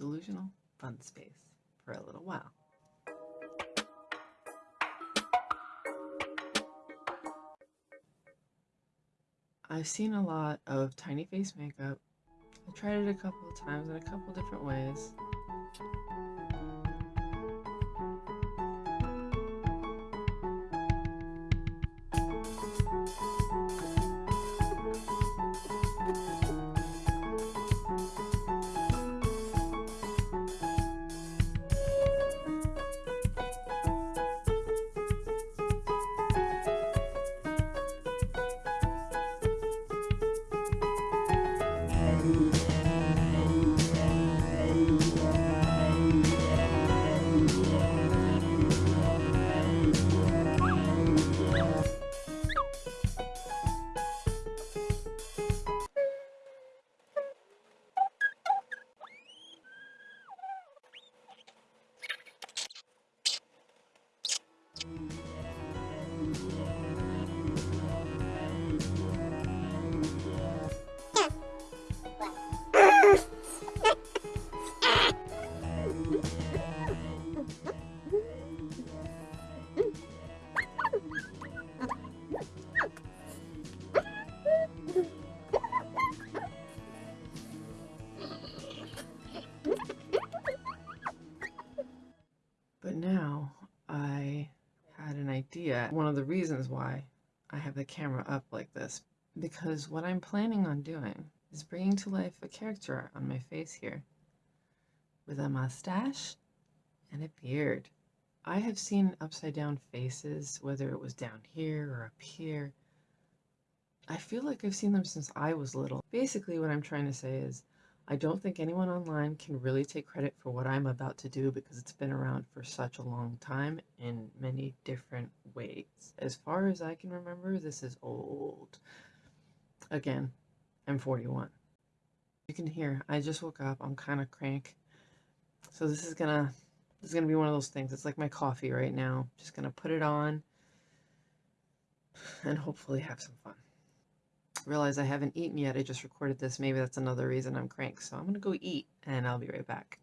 delusional fun space for a little while. I've seen a lot of tiny face makeup. I tried it a couple of times in a couple different ways. Mm-hmm. But now I had an idea. One of the reasons why I have the camera up like this, because what I'm planning on doing is bringing to life a character on my face here with a mustache and a beard. I have seen upside down faces, whether it was down here or up here. I feel like I've seen them since I was little. Basically, what I'm trying to say is I don't think anyone online can really take credit for what I'm about to do because it's been around for such a long time in many different ways. As far as I can remember, this is old. Again, I'm 41. You can hear, I just woke up. I'm kind of crank. So this is gonna, this is gonna be one of those things. It's like my coffee right now. Just gonna put it on and hopefully have some fun realize I haven't eaten yet. I just recorded this. Maybe that's another reason I'm crank. So I'm going to go eat and I'll be right back.